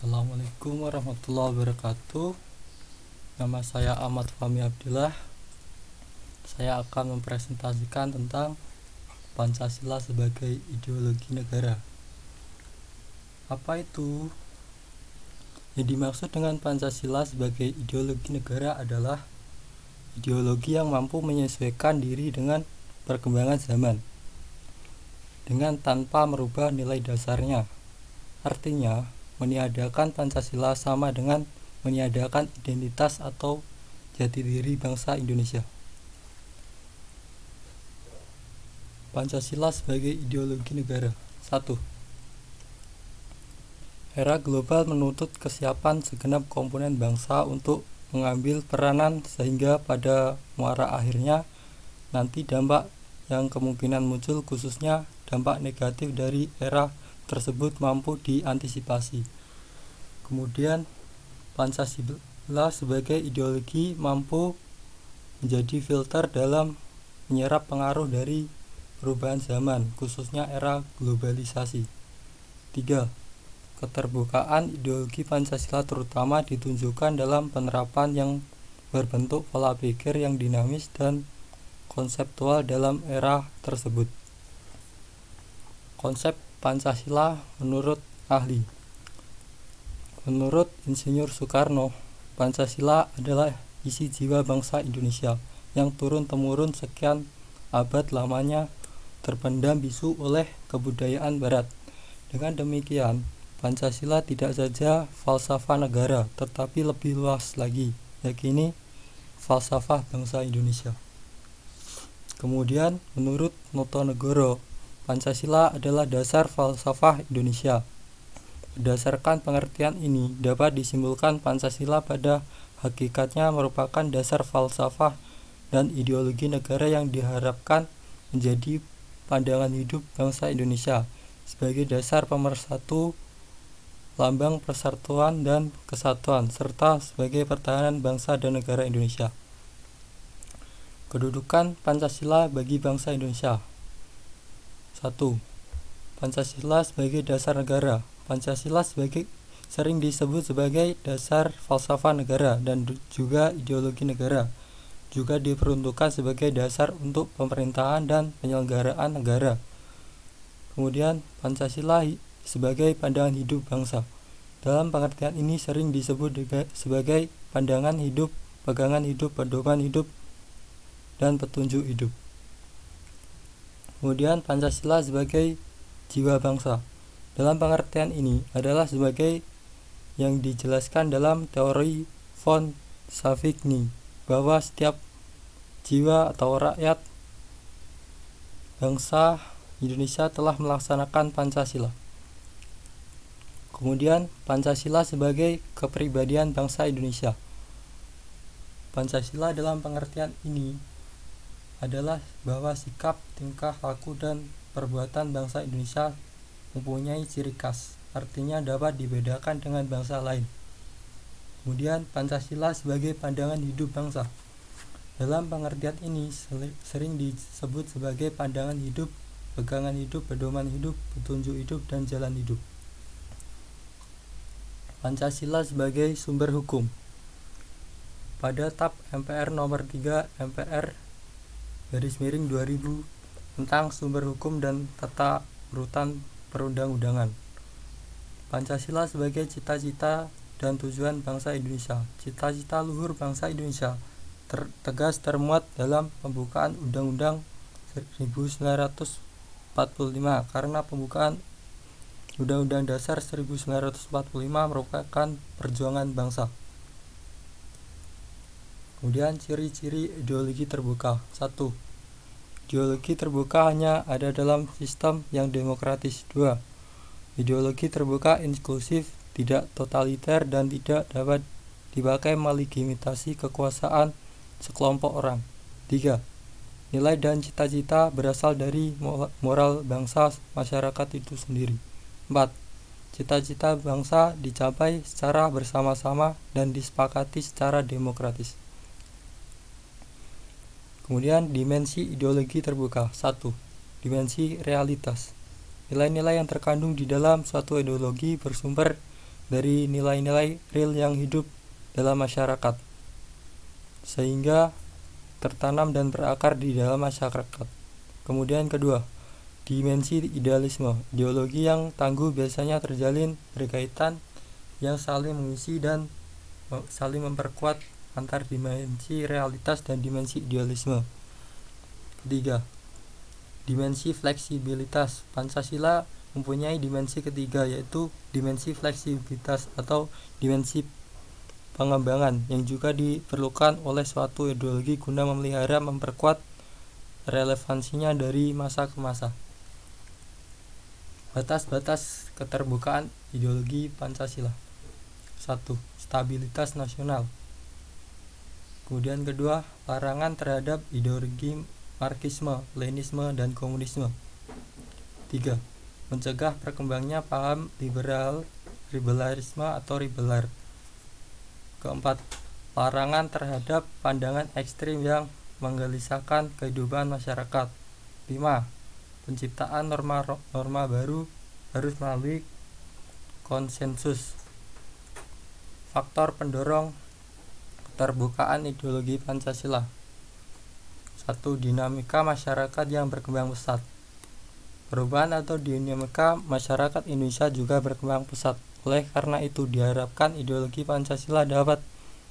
Assalamualaikum warahmatullahi wabarakatuh. Nama saya Ahmad Fahmi Abdillah. Saya akan mempresentasikan tentang Pancasila sebagai ideologi negara. Apa itu? Yang dimaksud dengan Pancasila sebagai ideologi negara adalah Ideologi yang mampu menyesuaikan diri dengan perkembangan zaman Dengan tanpa merubah nilai dasarnya. Artinya, meniadakan Pancasila sama dengan meniadakan identitas atau jati diri bangsa Indonesia. Pancasila sebagai ideologi negara 1. Era global menuntut kesiapan segenap komponen bangsa untuk mengambil peranan sehingga pada muara akhirnya nanti dampak yang kemungkinan muncul khususnya dampak negatif dari era tersebut mampu diantisipasi. Kemudian Pancasila sebagai ideologi mampu menjadi filter dalam menyerap pengaruh dari perubahan zaman, khususnya era globalisasi. 3. Keterbukaan ideologi Pancasila terutama ditunjukkan dalam penerapan yang berbentuk pola pikir yang dinamis dan konseptual dalam era tersebut. Konsep Pancasila menurut ahli Menurut Insinyur Soekarno, Pancasila adalah isi jiwa bangsa Indonesia yang turun-temurun sekian abad lamanya terpendam bisu oleh kebudayaan barat. Dengan demikian, Pancasila tidak saja falsafah negara, tetapi lebih luas lagi, yakini falsafah bangsa Indonesia. Kemudian, menurut Notonegoro, Pancasila adalah dasar falsafah Indonesia. Berdasarkan pengertian ini, dapat disimpulkan Pancasila pada hakikatnya merupakan dasar falsafah dan ideologi negara yang diharapkan menjadi pandangan hidup bangsa Indonesia sebagai dasar pemersatu lambang persatuan dan kesatuan serta sebagai pertahanan bangsa dan negara Indonesia. Kedudukan Pancasila bagi bangsa Indonesia 1. Pancasila sebagai dasar negara Pancasila sebagai sering disebut sebagai dasar falsafah negara dan juga ideologi negara. Juga diperuntukkan sebagai dasar untuk pemerintahan dan penyelenggaraan negara. Kemudian Pancasila sebagai pandangan hidup bangsa. Dalam pengertian ini sering disebut sebagai pandangan hidup, pegangan hidup, pedoman hidup, dan petunjuk hidup. Kemudian Pancasila sebagai jiwa bangsa. Dalam pengertian ini adalah sebagai yang dijelaskan dalam teori von Savigny bahwa setiap jiwa atau rakyat bangsa Indonesia telah melaksanakan Pancasila. Kemudian Pancasila sebagai kepribadian bangsa Indonesia. Pancasila dalam pengertian ini adalah bahwa sikap, tingkah laku dan perbuatan bangsa Indonesia mempunyai ciri khas, artinya dapat dibedakan dengan bangsa lain. Kemudian Pancasila sebagai pandangan hidup bangsa. Dalam pengertian ini sering disebut sebagai pandangan hidup, pegangan hidup, pedoman hidup, petunjuk hidup, dan jalan hidup. Pancasila sebagai sumber hukum. Pada TAP MPR nomor 3 MPR garis miring 2000 tentang sumber hukum dan tata urutan perundang-undangan. Pancasila sebagai cita-cita dan tujuan bangsa Indonesia. Cita-cita luhur bangsa Indonesia ter tegas termuat dalam pembukaan Undang-Undang 1945 karena pembukaan Undang-Undang Dasar 1945 merupakan perjuangan bangsa. Kemudian ciri-ciri ideologi terbuka. 1 Ideologi terbuka hanya ada dalam sistem yang demokratis. 2. Ideologi terbuka inklusif, tidak totaliter dan tidak dapat dipakai melegitimasi kekuasaan sekelompok orang. 3. Nilai dan cita-cita berasal dari moral bangsa masyarakat itu sendiri. 4. Cita-cita bangsa dicapai secara bersama-sama dan disepakati secara demokratis. Kemudian dimensi ideologi terbuka. 1. Dimensi realitas. Nilai-nilai yang terkandung di dalam suatu ideologi bersumber dari nilai-nilai real yang hidup dalam masyarakat sehingga tertanam dan berakar di dalam masyarakat. Kemudian kedua, dimensi idealisme. Ideologi yang tangguh biasanya terjalin berkaitan yang saling mengisi dan saling memperkuat antar dimensi realitas dan dimensi idealisme. Ketiga, dimensi fleksibilitas. Pancasila mempunyai dimensi ketiga yaitu dimensi fleksibilitas atau dimensi pengembangan yang juga diperlukan oleh suatu ideologi guna memelihara memperkuat relevansinya dari masa ke masa. Batas-batas keterbukaan ideologi Pancasila. 1. Stabilitas nasional. Kemudian kedua, larangan terhadap ideologi Marxisme, Leninisme, dan Komunisme. 3. Mencegah perkembangnya paham liberal, liberalisme atau liberal. Keempat, larangan terhadap pandangan ekstrim yang menggelisahkan kehidupan masyarakat. 5. Penciptaan norma-norma baru harus melalui konsensus. Faktor pendorong keterbukaan ideologi Pancasila. Satu dinamika masyarakat yang berkembang pesat. Perubahan atau dinamika masyarakat Indonesia juga berkembang pesat. Oleh karena itu diharapkan ideologi Pancasila dapat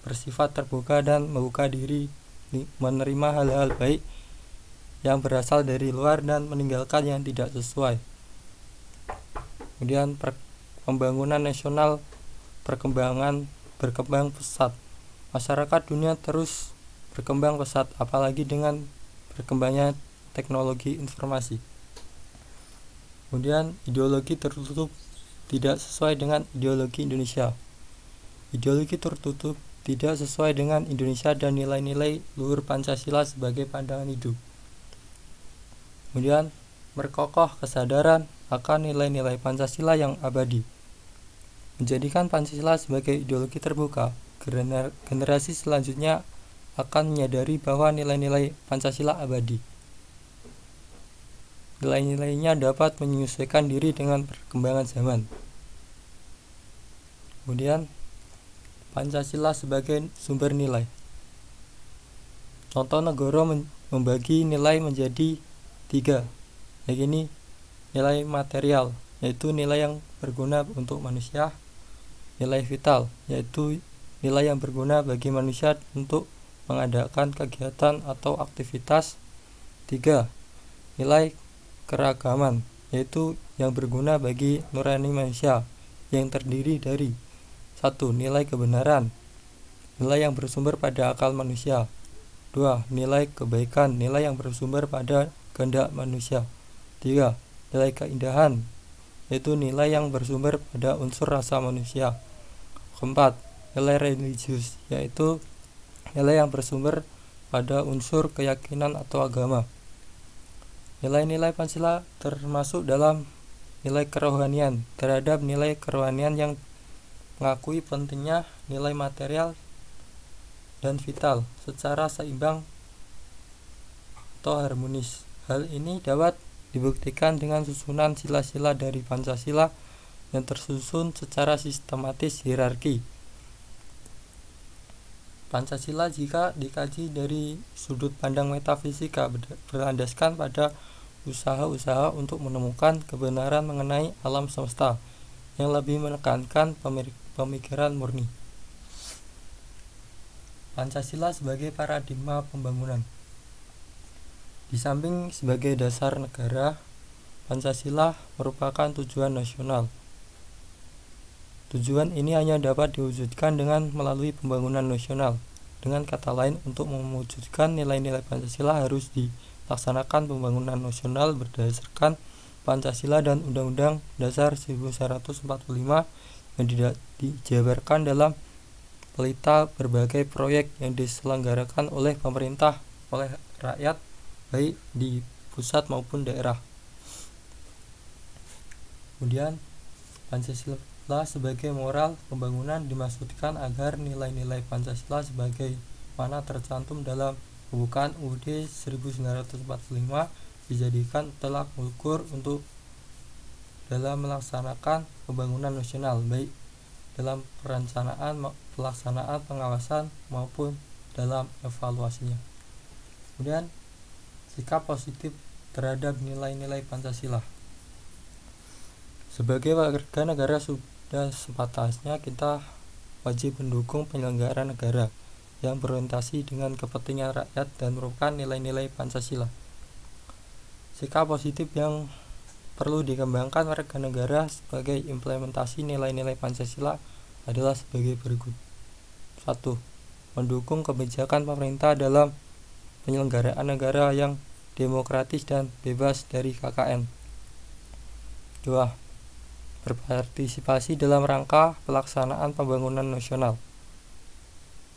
bersifat terbuka dan membuka diri menerima hal-hal baik yang berasal dari luar dan meninggalkan yang tidak sesuai. Kemudian pembangunan nasional perkembangan berkembang pesat masyarakat dunia terus berkembang pesat apalagi dengan berkembangnya teknologi informasi. Kemudian ideologi tertutup tidak sesuai dengan ideologi Indonesia. Ideologi tertutup tidak sesuai dengan Indonesia dan nilai-nilai luhur Pancasila sebagai pandangan hidup. Kemudian berkokoh kesadaran akan nilai-nilai Pancasila yang abadi. Menjadikan Pancasila sebagai ideologi terbuka generasi selanjutnya akan menyadari bahwa nilai-nilai Pancasila abadi. Nilai-nilainya dapat menyesuaikan diri dengan perkembangan zaman. Kemudian, Pancasila sebagai sumber nilai. Contoh negara membagi nilai menjadi tiga, yakni nilai material, yaitu nilai yang berguna untuk manusia, nilai vital, yaitu nilai yang berguna bagi manusia untuk mengadakan kegiatan atau aktivitas. 3. Nilai keragaman, yaitu yang berguna bagi nurani manusia yang terdiri dari 1. Nilai kebenaran, nilai yang bersumber pada akal manusia. 2. Nilai kebaikan, nilai yang bersumber pada kehendak manusia. 3. Nilai keindahan, yaitu nilai yang bersumber pada unsur rasa manusia. Keempat, nilai religius yaitu nilai yang bersumber pada unsur keyakinan atau agama. Nilai-nilai Pancasila termasuk dalam nilai kerohanian terhadap nilai kerohanian yang mengakui pentingnya nilai material dan vital secara seimbang atau harmonis. Hal ini dapat dibuktikan dengan susunan sila-sila dari Pancasila yang tersusun secara sistematis hierarki Pancasila jika dikaji dari sudut pandang metafisika berlandaskan pada usaha-usaha untuk menemukan kebenaran mengenai alam semesta yang lebih menekankan pemikiran murni. Pancasila sebagai paradigma pembangunan. Di samping sebagai dasar negara, Pancasila merupakan tujuan nasional Tujuan ini hanya dapat diwujudkan dengan melalui pembangunan nasional. Dengan kata lain, untuk mewujudkan nilai-nilai Pancasila harus dilaksanakan pembangunan nasional berdasarkan Pancasila dan Undang-Undang Dasar 1945 yang tidak dijabarkan dalam pelita berbagai proyek yang diselenggarakan oleh pemerintah oleh rakyat baik di pusat maupun daerah. Kemudian Pancasila Pancasila sebagai moral pembangunan dimaksudkan agar nilai-nilai Pancasila sebagai mana tercantum dalam pembukaan UUD 1945 dijadikan telak ukur untuk dalam melaksanakan pembangunan nasional baik dalam perencanaan, pelaksanaan, pengawasan maupun dalam evaluasinya. Kemudian sikap positif terhadap nilai-nilai Pancasila. Sebagai warga negara sudah sepatasnya kita wajib mendukung penyelenggara negara yang berorientasi dengan kepentingan rakyat dan merupakan nilai-nilai Pancasila. Sikap positif yang perlu dikembangkan warga negara sebagai implementasi nilai-nilai Pancasila adalah sebagai berikut. 1. Mendukung kebijakan pemerintah dalam penyelenggaraan negara yang demokratis dan bebas dari KKN. 2. Berpartisipasi dalam rangka pelaksanaan pembangunan nasional.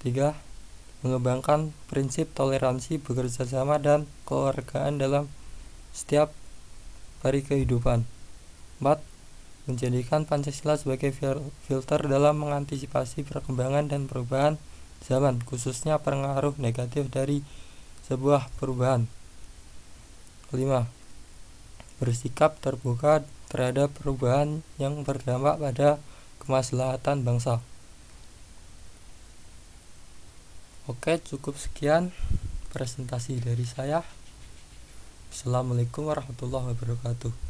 3. Mengembangkan prinsip toleransi bekerja sama dan keluargaan dalam setiap hari kehidupan. 4. Menjadikan Pancasila sebagai filter dalam mengantisipasi perkembangan dan perubahan zaman, khususnya pengaruh negatif dari sebuah perubahan. 5. Bersikap terbuka terhadap perubahan yang berdampak pada kemaslahatan bangsa. Oke, cukup sekian presentasi dari saya. Assalamualaikum warahmatullahi wabarakatuh